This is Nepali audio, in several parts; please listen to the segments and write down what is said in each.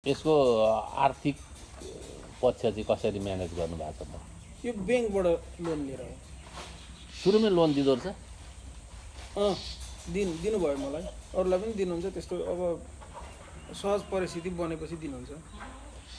यसको आर्थिक पक्ष चाहिँ कसरी म्यानेज गर्नुभएको छ? त यो ब्याङ्कबाट लोन लिएर हो सुरुमै लोन दिँदो रहेछ? अँ दिन दिनुभयो मलाई। अरूलाई पनि दिनुहुन्छ त्यस्तो अब सहज परिस्थिति बनेपछि दिनुहुन्छ।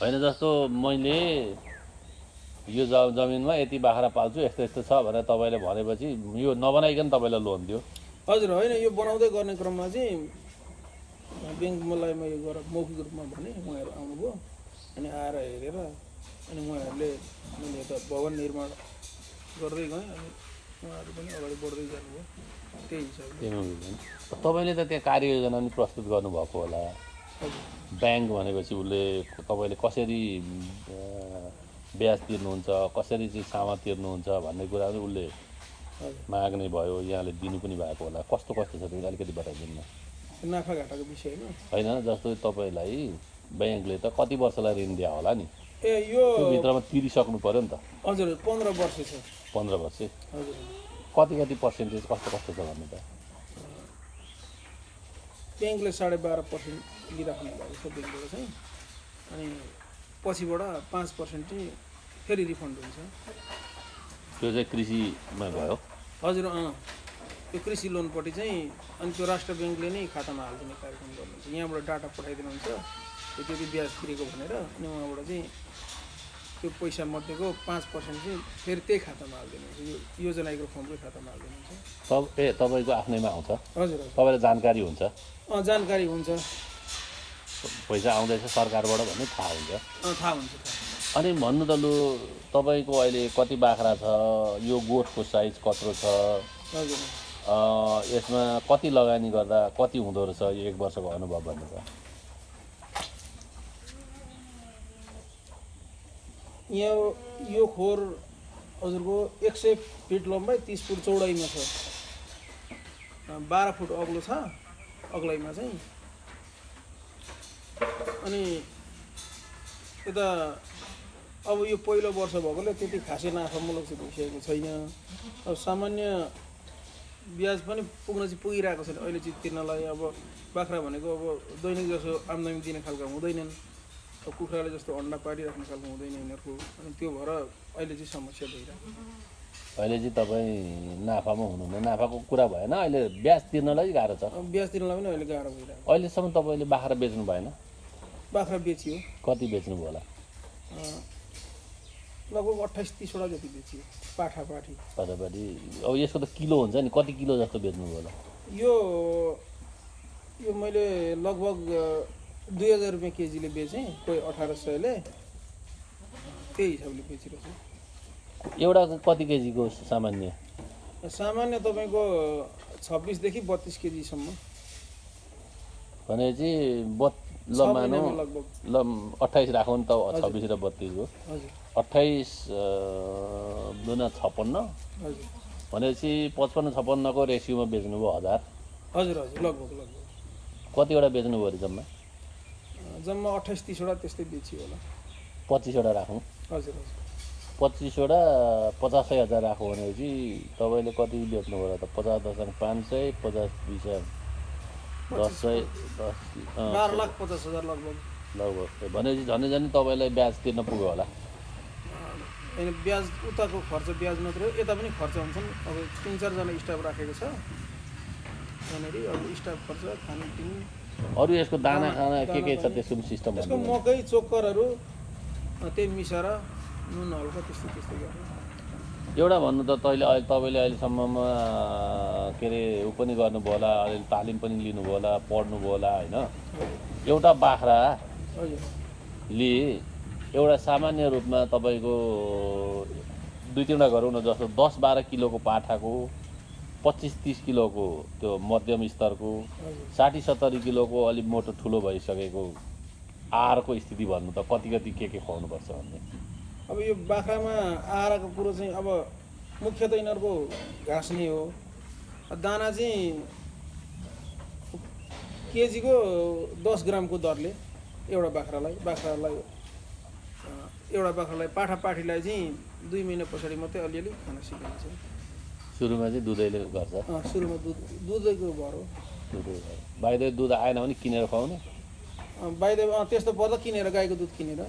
होइन जस्तो मैले यो ज जमिनमा यति बाख्रा पाल्छु यस्तो यस्तो छ भनेर तपाईँले भनेपछि यो नबनाइकन तपाईँलाई लोन दियो। हजुर होइन यो बनाउँदै गर्ने क्रममा चाहिँ मलाई मैले गरेर मौखिक रूपमा भने उहाँहरू आउनुभयो अनि आएर हेरेर अनि उहाँहरूले मैले यता भवन निर्माण गर्दै गएँ अनि उहाँहरू पनि अगाडि बढ्दै जानुभयो। त्यही हिसाबले। तपाईँले त त्यहाँ कार्ययोजना पनि प्रस्तुत गर्नुभएको होला। ब्याङ्क भनेपछि उसले तपाईँले कसरी ब्याज तिर्नुहुन्छ कसरी चाहिँ सामा तिर्नुहुन्छ भन्ने कुरा उसले माग्ने भयो यहाँले दिनु पनि भएको होला। कस्तो कस्तो छ त्यो अलिकति बताइदिनु न। नाफा घाटाको विषयमा होइन जस्तो तपाईँलाई ब्याङ्कले त कति वर्षलाई ऋण दियो होला नि? ए यो भित्रमा तिरिसक्नु पऱ्यो नि त। हजुर पन्ध्र वर्ष छ। पन्ध्र वर्ष? हजुर। कति कति पर्सेन्टेज कस्तो कस्तो छ भन्नु त? ब्याङ्कले साढे बाह्र पर्सेन्ट लिइराख्नु भएको छ ब्याङ्कबाट चाहिँ। अनि पछिबाट पाँच पर्सेन्ट चाहिँ फेरि रिफन्ड हुन्छ। त्यो चाहिँ कृषिमा भयो? हजुर अँ। त्यो कृषि लोनपट्टि चाहिँ अनि त्यो राष्ट्र ब्याङ्कले नै खातामा हालिदिने कार्यक्रम गर्नुहुन्छ। यहाँबाट डाटा पठाइदिनुहुन्छ। त्यो त्यति ब्याज तिरेको भनेर अनि उहाँबाट चाहिँ त्यो पैसा मध्येको पाँच पर्सेन्ट चाहिँ फेरि त्यही खातामा हालिदिनुहुन्छ। यो योजनाको फर्मकै खातामा हालिदिनुहुन्छ। तब ए तपाईँको आफ्नैमा आउँछ? हजुर तपाईँलाई जानकारी हुन्छ? अँ जानकारी हुन्छ। पैसा आउँदैछ सरकारबाट भन्ने थाहा हुन्छ। थाहा हुन्छ अनि भन्नु त लु तपाईँको अहिले कति बाख्रा छ? यो गोठको साइज कत्रो छ? हजुर। यसमा कति लगानी गर्दा कति हुँदो रहेछ यो एक वर्षको अनुभव भन्नु त? यहाँ यो खोर हजुरको एक सय फिट लम्बाइ तिस फुट चौडाइमा छ। बाह्र फुट अग्लो छ अग्लाइमा चाहिँ। अनि यता अब यो पहिलो वर्ष भएकोले त्यति खासै नाफामूलक चाहिँ भइसकेको छैन। अब सामान्य ब्याज पनि पुग्न चाहिँ पुगिरहेको छैन अहिले चाहिँ तिर्नलाई अब बाख्रा भनेको अब दैनिक जसो आम्दानी दिने खालको हुँदैनन्। अब कुखुराले जस्तो अन्डा पारिराख्ने खालको हुँदैन यिनीहरूको। अनि त्यो भएर अहिले चाहिँ समस्या भइरहेको अहिले चाहिँ तपाईँ नाफामा हुनुहुन्न। नाफाको कुरा भएन। अहिले ब्याज तिर्नलाई गाह्रो छ। ब्याज तिर्नलाई पनि अहिले गाह्रो भइरहेको अहिलेसम्म तपाईँले बाख्रा बेच्नु भएन? बाख्रा बेचियो। कति बेच्नुभयो होला? लगभग अट्ठाइस तिसवटा जति बेचियो पाठा पाठी तपाईँपट्टि अब यसको त किलो हुन्छ नि कति किलो जस्तो बेच्नुभयो होला? यो यो मैले लगभग दुई हजार रुपियाँ केजीले बेचेँ कोही अठार सयले। त्यही हिसाबले बेचिरहेको एउटा कति केजीको सामान्य? छु सामान्य तपाईँको छब्बिसदेखि बत्तिस केजीसम्म। भनेपछि बत् छ ल मानौ ल अट्ठाइस राखौँ नि त छब्बिस र बत्तिसको हजुर। अट्ठाइस दुना छप्पन्न। भनेपछि पचपन्न छप्पन्नको रेसियोमा बेच्नुभयो हजार। हजुर हजुर लगभग लगभग। कतिवटा बेच्नुभयो अरे जम्मा? जम्मा अट्ठाइस तिसवटा त्यस्तै बेचियो होला। पच्चिसवटा राखौँ। हजुर हजुर। पच्चिसवटा पचासै हजार राखौँ भनेपछि तपाईँले कति बेच्नुभयो होला त? पचास दसजना पाँच सय पचास बिस दस सय दस बाह्र लाख पचास हजार लगभग। लगभग। भनेपछि झन् झन् तपाईँलाई ब्याज तिर्न पुग्यो होला। होइन ब्याज उताको खर्च ब्याज मात्रै हो। यता पनि खर्च हुन्छन्। अब तिन चारजना स्टाफ राखेको छ। यहाँनिर अब स्टाफ खर्च खानपिन अरू यसको दाना खाना के के छ त्यसको सिस्टम भन्नु मकै चोक्करहरू अँ, त्यही मिसाएर नुन हल्का त्यस्तो त्यस्तो गरेर। एउटा भन्नु त तैँले अहिले तपाईँले अहिलेसम्ममा के अरे ऊ पनि गर्नुभयो होला अहिले तालिम पनि लिनुभयो होला पढ्नुभयो होला होइन? एउटा बाख्रा हजुर। ले एउटा सामान्य रूपमा तपाईँको दुई तिनवटा गरौँ न जस्तो दस बाह्र किलोको पाठाको पच्चिस तिस किलोको त्यो मध्यम स्तरको साठी सत्तरी किलोको अलिक मोटो ठुलो भइसकेको आहारको स्थिति भन्नु त कति कति के के खुवाउनुपर्छ भन्ने? अब यो बाख्रामा आहारको कुरो चाहिँ अब मुख्य त यिनीहरूको घाँस नै हो। दाना चाहिँ केजीको दस ग्रामको दरले एउटा बाख्रालाई बाख्रालाई एउटा बाख्रालाई पाठा पाठीलाई चाहिँ दुई महिना पछाडि मात्रै अलिअलि खान सिकाइन्छ। सुरुमा चाहिँ दुधैले गर्छ? सुरुमा दुध दुधैको भर हो। दुधै बाहिर दुध आएन भने किनेर खुवाउने? बाहिर त्यस्तो पर्दा किनेर गाईको दुध किनेर।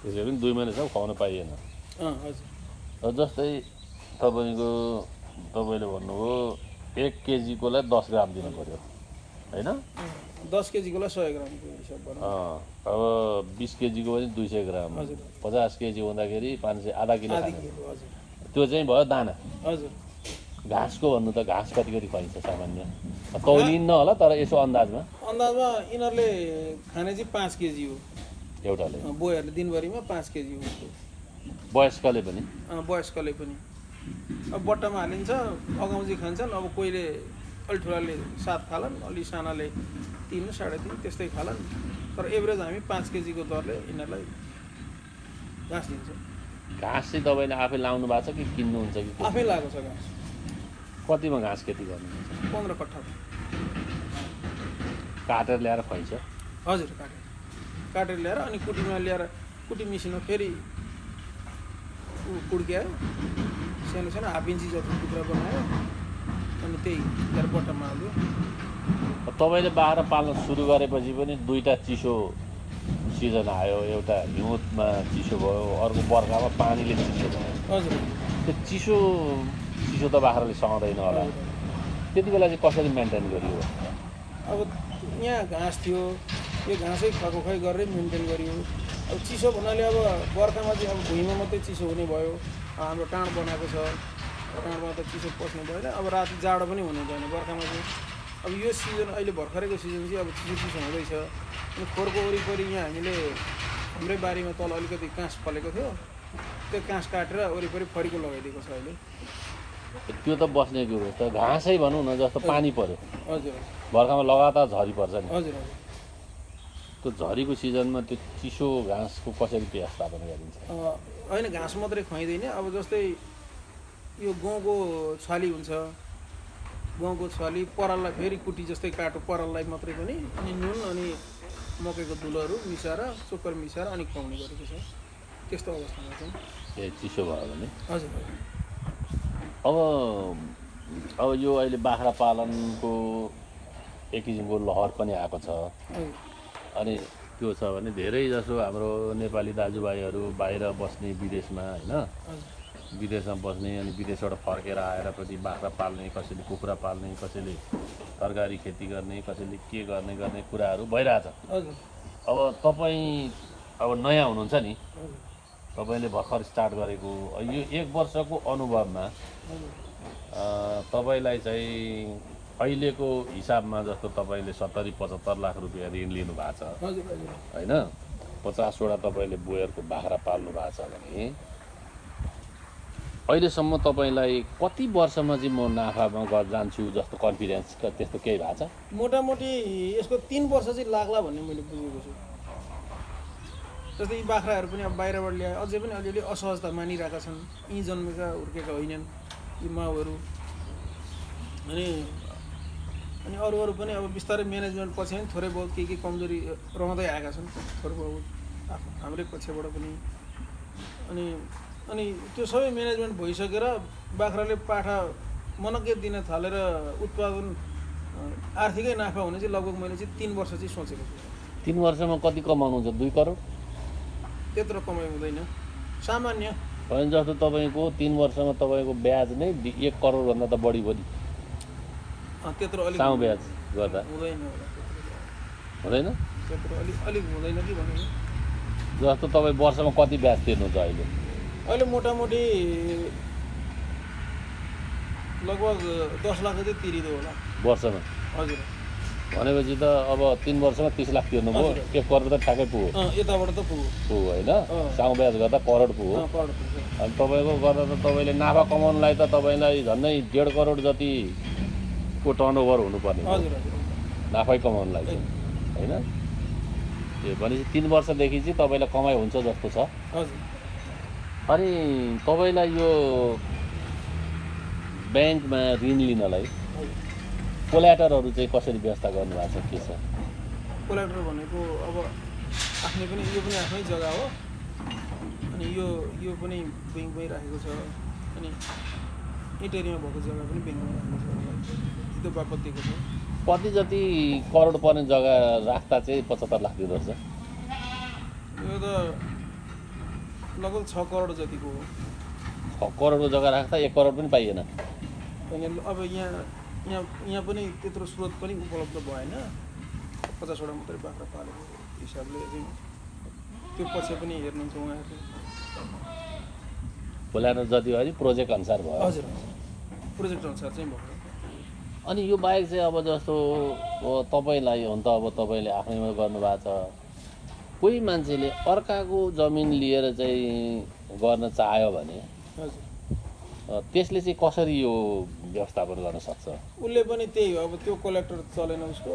त्यसै पनि दुई महिनासम्म खुवाउन पाइएन। हजुर। जस्तै तपाईँको तपाईँले भन्नुभयो एक केजीकोलाई दस ग्राम दिनु पऱ्यो होइन दस केजीकोलाई सय ग्रामको हिसाब अब बिस केजीको पनि दुई सय ग्राम। पचास केजी हुँदाखेरि पाँच सय आधा किलो त्यो चाहिँ भयो दाना। हजुर। घाँसको भन्नु त घाँस कति कति खुवाइन्छ सामान्य। तौलिन्न होला तर यसो अन्दाजमा। अन्दाजमा यिनीहरूले खाने चाहिँ पाँच केजी हो। एउटाले। बोयहरूले दिनभरिमा पाँच केजी हो वयस्कले पनि। वयस्कले पनि। अब बट्टामा हालिन्छ अगाउँची खान्छन् अब कोहीले अलि ठुलाले सात खालान् अलि सानाले तिन साढे तिन त्यस्तै खालान्। तर एभरेज हामी पाँच केजीको दरले यिनीहरूलाई घाँस दिन्छौँ। घाँस चाहिँ तपाईँले आफै लाउनु भएको छ कि किन्नुहुन्छ कि? आफै लागेको छ घाँस। कतिमा घाँस खेती गर्नुहुन्छ? पन्ध्र कट्ठा काटेर ल्याएर खुवाइन्छ? हजुर काटेर। काटेर ल्याएर अनि कुटीमा ल्याएर कुटी मिसिनमा फेरि कुड्क्यायो। सानो सानो हाफ इन्ची जति टुक्रा बनायो। अनि त्यही ल्याएर बट्टामा हाल्यो तपाईँले बाख्रा पाल्न सुरु गरेपछि पनि दुईवटा चिसो सिजन आयो एउटा हिउँदमा चिसो भयो अर्को बर्खामा पानीले चिसो भयो। हजुर। त्यो चिसो चिसो त बाख्राले सहँदैन होला। त्यति बेला चाहिँ कसरी मेन्टेन गरियो? अब यहाँ घाँस थियो यो घाँसै खुवाइ गरेर मेन्टेन गरियो। अब चिसो भन्नाले अब बर्खामा चाहिँ अब भुइँमा मात्रै चिसो हुने भयो। हाम्रो टाँड बनाएको छ। त चिसो पस्नु भएन। अब राति जाडो पनि हुनु भएन बर्खामा चाहिँ। अब यो सिजन अहिले भर्खरैको सिजन चाहिँ अब चिसो चिसो हुँदैछ। अनि खोरको वरिपरि यहाँ हामीले हाम्रै बारीमा तल अलिकति काँस फलेको थियो। त्यो काँस काटेर वरिपरि फरिको लगाइदिएको छ अहिले। त्यो त बस्ने कुरो त घाँसै भनौँ न जस्तो पानी पर्यो हजुर। बर्खामा लगातार झरी पर्छ नि। हजुर त्यो झरीको सिजनमा त्यो चिसो घाँसको कसरी व्यवस्थापन गरिन्छ? होइन घाँस मात्रै खुवाइँदैन। अब जस्तै यो गहुँको छाली हुन्छ। गहुँको छाली पराललाई फेरि कुटी जस्तै काटो पराललाई मात्रै पनि अनि नुन अनि मकैको धुलोहरू मिसाएर चोकर मिसाएर अनि खुवाउने गरेको छ। त्यस्तो अवस्थामा चाहिँ। ए चिसो भयो भने? हजुर। अब अब यो अहिले बाख्रा पालनको एक किसिमको लहर पनि आएको छ। अनि त्यो छ भने धेरै जसो हाम्रो नेपाली दाजुभाइहरू बाहिर बस्ने विदेशमा होइन? विदेशमा बस्ने अनि विदेशबाट फर्केर आएर पछि बाख्रा पाल्ने कसैले कुखुरा पाल्ने कसैले तरकारी खेती गर्ने कसैले के गर्ने गर्ने कुराहरू भइरहेछ। अब तपाईँ अब नयाँ हुनुहुन्छ नि तपाईँले भर्खर स्टार्ट गरेको यो एक वर्षको अनुभवमा तपाईँलाई चाहिँ अहिलेको हिसाबमा जस्तो तपाईँले सत्तरी पचहत्तर लाख रुपियाँ ऋण लिनु भएको छ होइन? पचासवटा तपाईँले बोयरको बाख्रा पाल्नु भएको छ भने अहिलेसम्म तपाईँलाई कति वर्षमा चाहिँ म नाफामा ग जान्छु जस्तो कन्फिडेन्स त्यस्तो केही भएको छ? मोटामोटी यसको तिन वर्ष चाहिँ लाग्ला भन्ने मैले बुझेको छु। जस्तै यी बाख्राहरू पनि अब बाहिरबाट ल्याए अझै पनि अलिअलि असहजता मानिरहेका छन्। यहीँ जन्मेका हुर्केका होइनन् यी माउहरू। अनि अनि अरू अरू पनि अब बिस्तारै म्यानेजमेन्ट पछि पनि थोरै बहुत के के कमजोरी रहँदै आएका छन्। थोरै बहुत हाम्रै पक्षबाट पनि। अनि अनि त्यो सबै म्यानेजमेन्ट भइसकेर बाख्राले पाठा मनग्गे दिन थालेर उत्पादन आर्थिकै नाफा हुने चाहिँ लगभग मैले चाहिँ तिन वर्ष चाहिँ सोचेको छु। तिन वर्षमा कति कमाउनुहुन्छ दुई करोड? त्यत्रो कमाइ हुँदैन। सामान्य। होइन जस्तो तपाईँको तिन वर्षमा तपाईँको ब्याज नै एक करोडभन्दा त बढी भयो नि। अ, त्यत्रो अलिक सानो ब्याज गर्दा। हुँदैन हुँदैन? त्यत्रो अलिक अलिक हुँदैन कि भनेको जस्तो तपाईँ वर्षमा कति ब्याज तिर्नुहुन्छ अहिले? अहिले मोटामोटी लगभग दस लाख चाहिँ तिरिँदो होला। वर्षमा। हजुर। भनेपछि त अब तिन वर्षमा तिस लाख तिर्नुभयो हजुर। एक करोड त ठ्याक्कै पुग्यो। यताबाट त पुग्यो। पुग्यो होइन। सानो ब्याज गर्दा करोड पुग्यो। अनि तपाईँको गर्दा त तपाईँले नाफा कमाउनुलाई त तपाईँलाई झन्डै डेढ करोड जतिको टर्नओभर हुनुपर्ने नाफै कमाउनुलाई होइन? त्यो भनेपछि तिन वर्षदेखि चाहिँ तपाईँलाई कमाइ हुन्छ जस्तो छ। हजुर। अनि तपाईँलाई यो ब्याङ्कमा ऋण लिनलाई कोल्याटरहरू चाहिँ कसरी व्यवस्था गर्नुभएको छ के छ? कोलाक्टर भनेको अब आफ्नै पनि यो पनि आफ्नै जग्गा हो। अनि यो यो पनि ब्याङ्कमै राखेको छ। अनि इटेरीमा भएको जग्गा पनि ब्याङ्कमा राखेको छ। त्यो बापत दिएको छ। कति जति करोड पर्ने जग्गा राख्दा चाहिँ पचहत्तर लाख दिँदो रहेछ। यो त लगभग छ करोड जतिको हो। छ करोडको जग्गा राख्दा एक करोड पनि पाइएन। अब यहाँ यहाँ यहाँ पनि त्यत्रो स्रोत पनि उपलब्ध भएन। पचासवटा मात्रै बाख्रा पालेको हिसाबले चाहिँ त्यो पछि पनि हेर्नुहुन्छ उहाँहरूले। खोलाएर जति भयो नि प्रोजेक्ट अनुसार भयो। हजुर प्रोजेक्ट अनुसार चाहिँ भयो। अनि यो बाहेक चाहिँ अब जस्तो तपाईँलाई हुन त अब तपाईँले आफैमा गर्नुभएको छ। कोही मान्छेले अर्काको जमिन लिएर चाहिँ गर्न चाह्यो भने त्यसले चाहिँ कसरी यो व्यवस्थापन गर्न सक्छ? उसले पनि त्यही हो अब त्यो कलेक्टर चलेन उसको।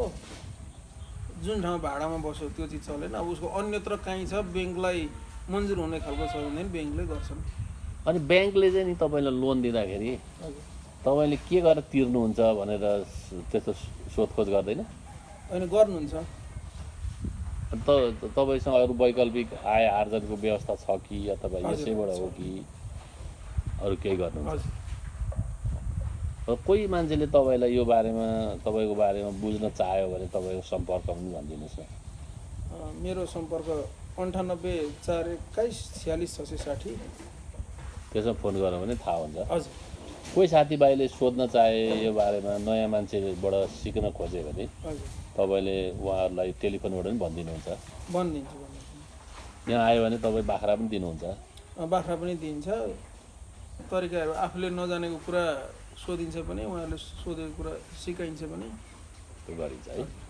जुन ठाउँमा भाडामा बस्यो त्यो चाहिँ चलेन। अब उसको अन्यत्र काहीँ छ ब्याङ्कलाई मन्जुर हुने खालको छ भने ब्याङ्कले गर्छन्। अनि ब्याङ्कले चाहिँ नि तपाईँलाई लोन दिँदाखेरि तपाईँले के गरेर तिर्नुहुन्छ भनेर त्यस्तो सोधखोज गर्दैन? होइन गर्नुहुन्छ। त तपाईँसँग अरू वैकल्पिक आय आर्जनको व्यवस्था छ कि अथवा यसैबाट हो। कि अरू केही हजुर। र कोही मान्छेले तपाईँलाई यो बारेमा तपाईँको बारेमा बुझ्न चाह्यो भने तपाईँको सम्पर्क पनि भनिदिनुहोस् न। मेरो सम्पर्क अन्ठानब्बे चार एक्काइस छ्यालिस छ सय साठी। त्यसमा फोन गऱ्यो भने थाहा हुन्छ। हजुर। कोही साथीभाइले सोध्न चाहे यो बारेमा नयाँ मान्छेबाट सिक्न खोज्यो भने तपाईँले उहाँहरूलाई टेलिफोनबाट पनि भनिदिनुहुन्छ। भनिदिन्छु यहाँ आयो भने तपाईँ बाख्रा पनि दिनुहुन्छ। बाख्रा पनि दिन्छ। तरिकाहरू आफूले नजानेको कुरा सोधिन्छ पनि उहाँहरूले सोधेको कुरा सिकाइन्छ पनि त्यो गरिन्छ है।